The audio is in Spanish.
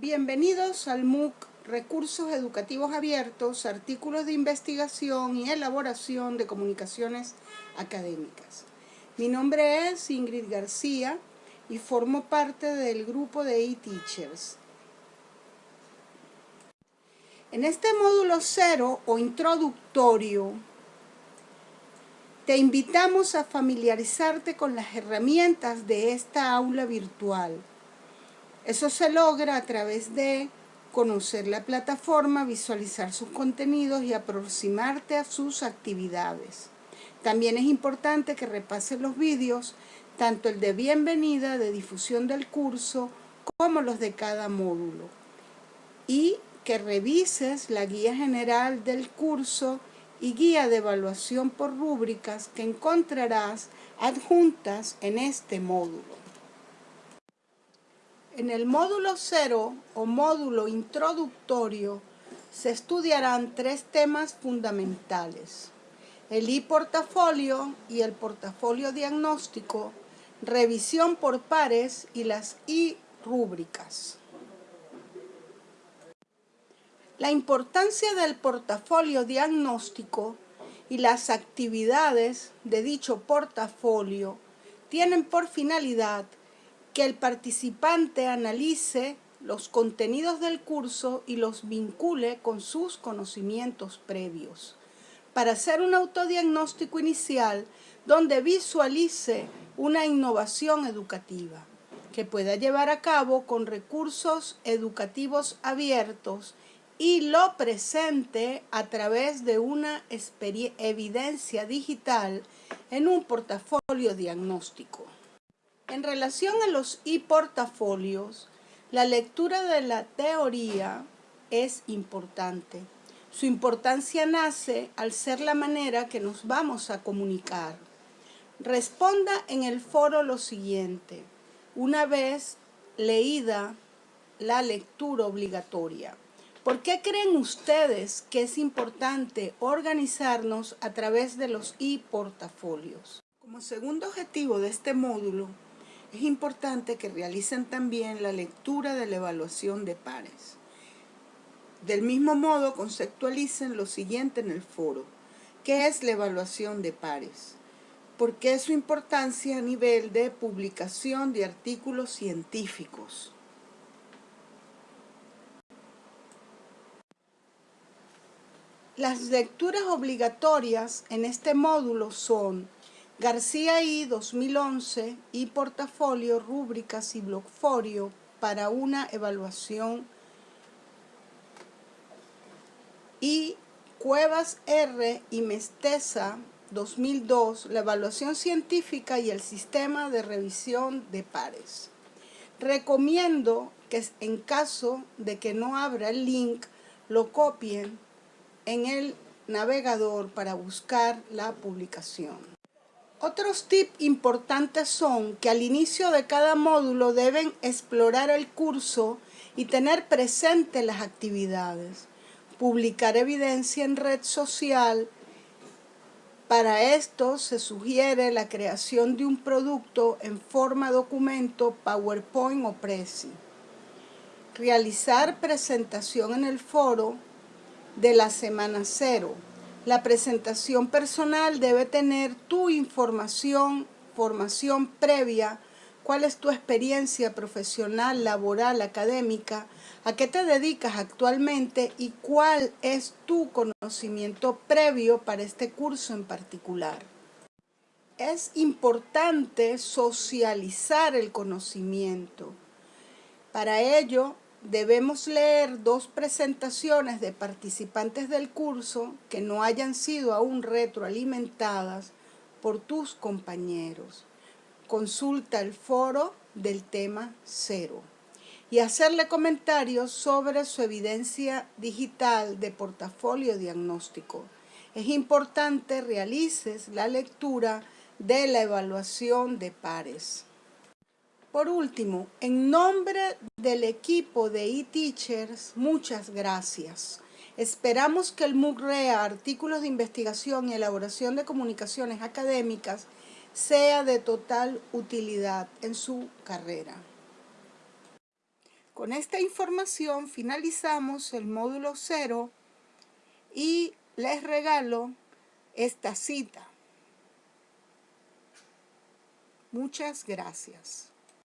Bienvenidos al MOOC Recursos Educativos Abiertos, Artículos de Investigación y Elaboración de Comunicaciones Académicas. Mi nombre es Ingrid García y formo parte del grupo de eTeachers. En este módulo cero o introductorio, te invitamos a familiarizarte con las herramientas de esta aula virtual eso se logra a través de conocer la plataforma, visualizar sus contenidos y aproximarte a sus actividades. También es importante que repases los vídeos, tanto el de bienvenida, de difusión del curso, como los de cada módulo. Y que revises la guía general del curso y guía de evaluación por rúbricas que encontrarás adjuntas en este módulo. En el módulo 0 o módulo introductorio se estudiarán tres temas fundamentales. El e-portafolio y el portafolio diagnóstico, revisión por pares y las e-rúbricas. La importancia del portafolio diagnóstico y las actividades de dicho portafolio tienen por finalidad que el participante analice los contenidos del curso y los vincule con sus conocimientos previos. Para hacer un autodiagnóstico inicial donde visualice una innovación educativa que pueda llevar a cabo con recursos educativos abiertos y lo presente a través de una evidencia digital en un portafolio diagnóstico. En relación a los e-portafolios, la lectura de la teoría es importante. Su importancia nace al ser la manera que nos vamos a comunicar. Responda en el foro lo siguiente, una vez leída la lectura obligatoria. ¿Por qué creen ustedes que es importante organizarnos a través de los e-portafolios? Como segundo objetivo de este módulo, es importante que realicen también la lectura de la evaluación de pares. Del mismo modo, conceptualicen lo siguiente en el foro. ¿Qué es la evaluación de pares? ¿Por qué su importancia a nivel de publicación de artículos científicos? Las lecturas obligatorias en este módulo son García I 2011 y portafolio, rúbricas y blogfolio para una evaluación y Cuevas R y Mesteza 2002, la evaluación científica y el sistema de revisión de pares. Recomiendo que en caso de que no abra el link, lo copien en el navegador para buscar la publicación. Otros tips importantes son que al inicio de cada módulo deben explorar el curso y tener presente las actividades. Publicar evidencia en red social. Para esto se sugiere la creación de un producto en forma documento, PowerPoint o Prezi. Realizar presentación en el foro de la semana cero la presentación personal debe tener tu información, formación previa, cuál es tu experiencia profesional, laboral, académica, a qué te dedicas actualmente y cuál es tu conocimiento previo para este curso en particular. Es importante socializar el conocimiento. Para ello, debemos leer dos presentaciones de participantes del curso que no hayan sido aún retroalimentadas por tus compañeros. Consulta el foro del tema cero y hacerle comentarios sobre su evidencia digital de portafolio diagnóstico. Es importante realices la lectura de la evaluación de pares. Por último, en nombre del equipo de eTeachers, muchas gracias. Esperamos que el MOOC-REA, Artículos de Investigación y Elaboración de Comunicaciones Académicas, sea de total utilidad en su carrera. Con esta información finalizamos el módulo 0 y les regalo esta cita. Muchas gracias.